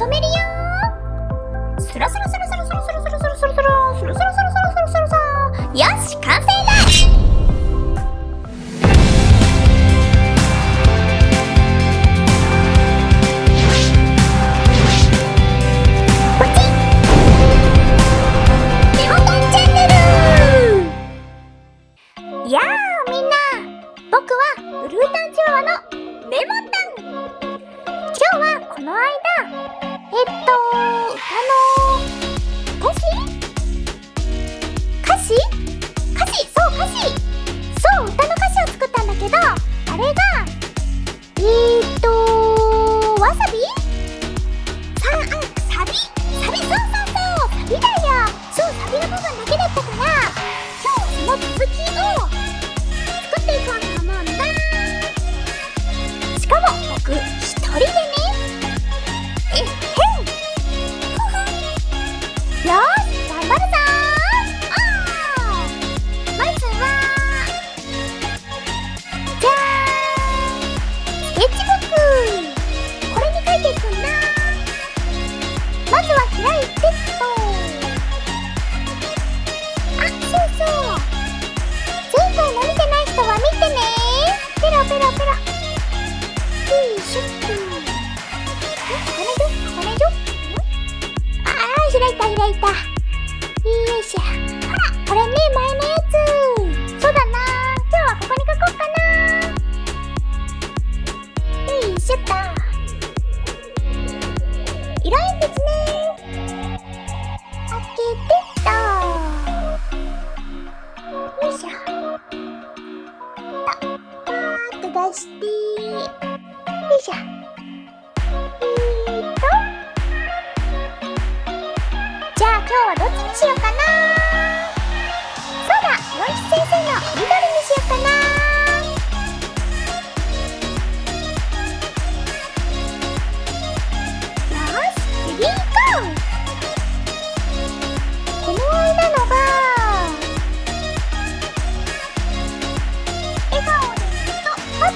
止めるよスラスラスラスラスラスラスラスラスラスラスラスラスラスラスよし完成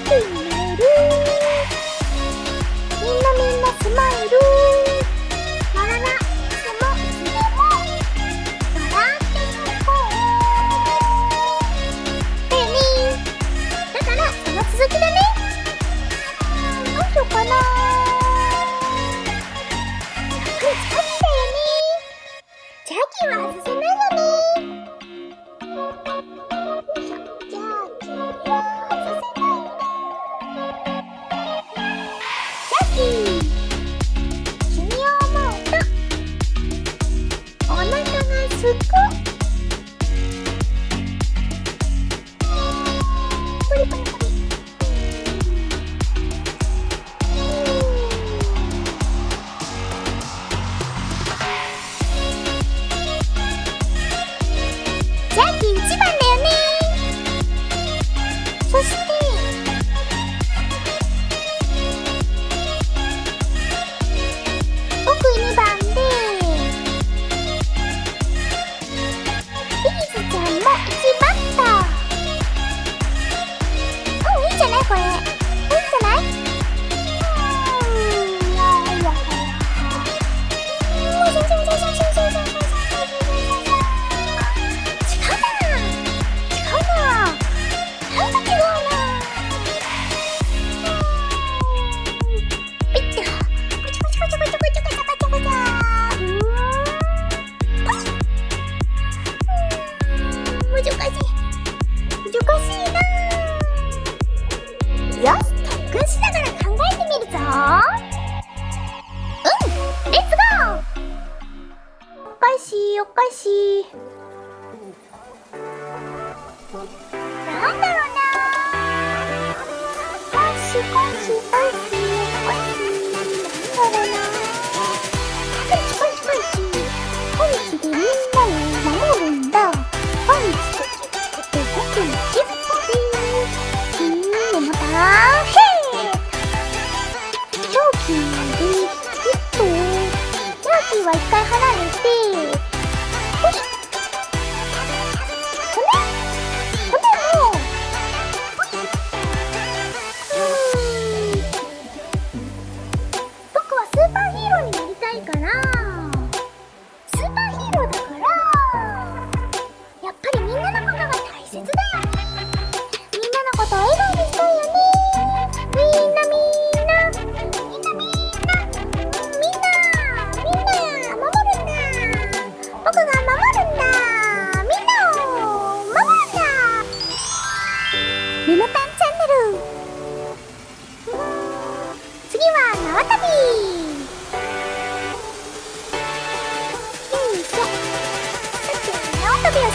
じてあきるみんなみんなスマイルもでも笑っていこうだからその続きだねどうしようかなは外せないしいおなんだろう？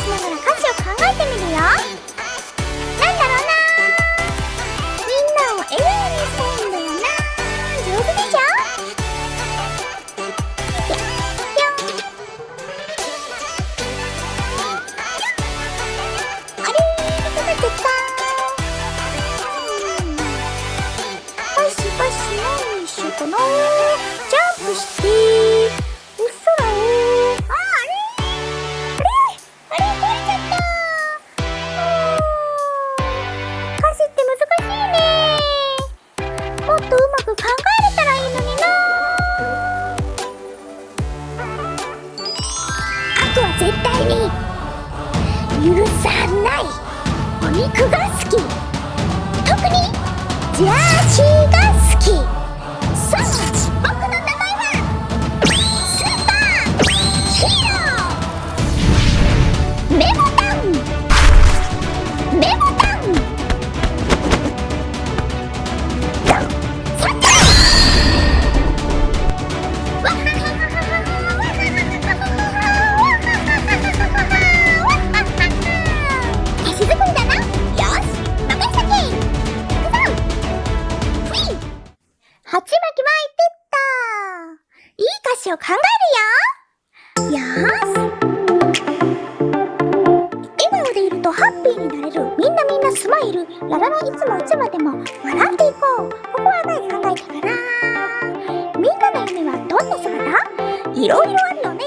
ながら歌詞を考えてみるよ。なんだろうな。みんなを笑顔にしたいん。だよな上手でしょあれーかってたパシパシしかなジャンプして絶対に許さない。お肉が好き。特にジャーシーが好き。いい歌詞を考えるよよーし笑顔でいるとハッピーになれるみんなみんなスマイル。ララのいつもい。つまでも笑っていこう。ここは何考えたから。みんなの夢はどんな姿？いろいろあるよね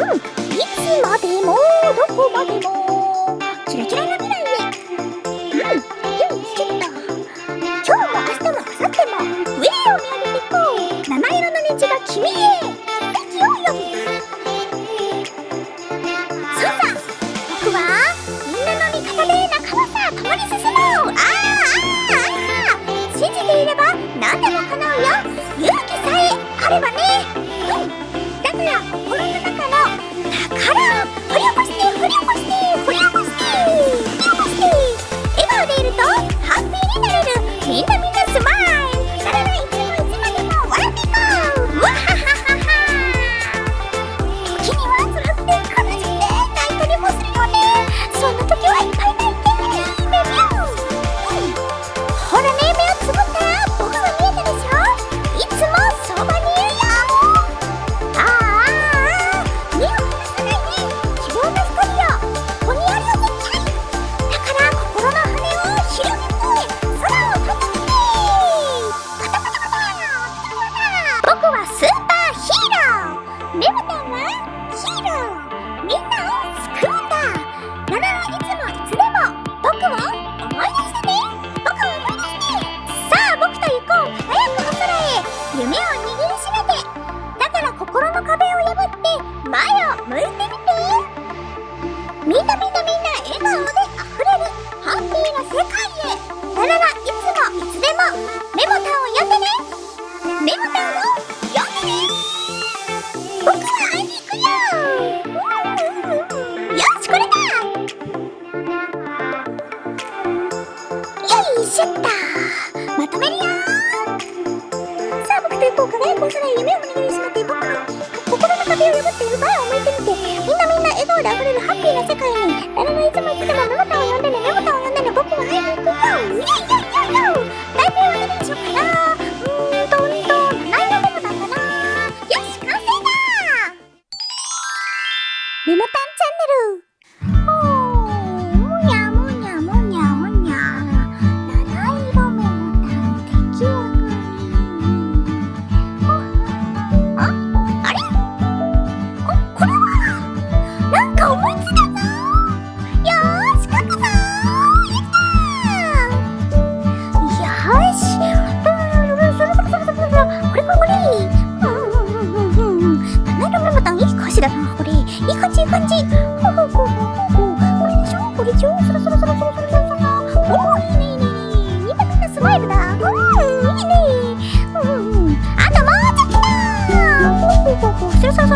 うんいつまでも。どこまでも。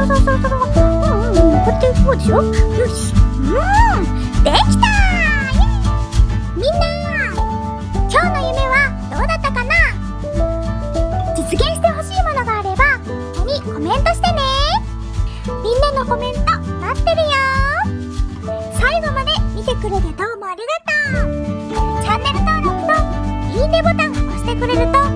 そうそうそうそう。うんうんこっていこうでしょよしうんできたみんな今日の夢はどうだったかな実現してほしいものがあればここにコメントしてねみんなのコメント待ってるよ最後まで見てくれてどうもありがとうチャンネル登録といいねボタン押してくれると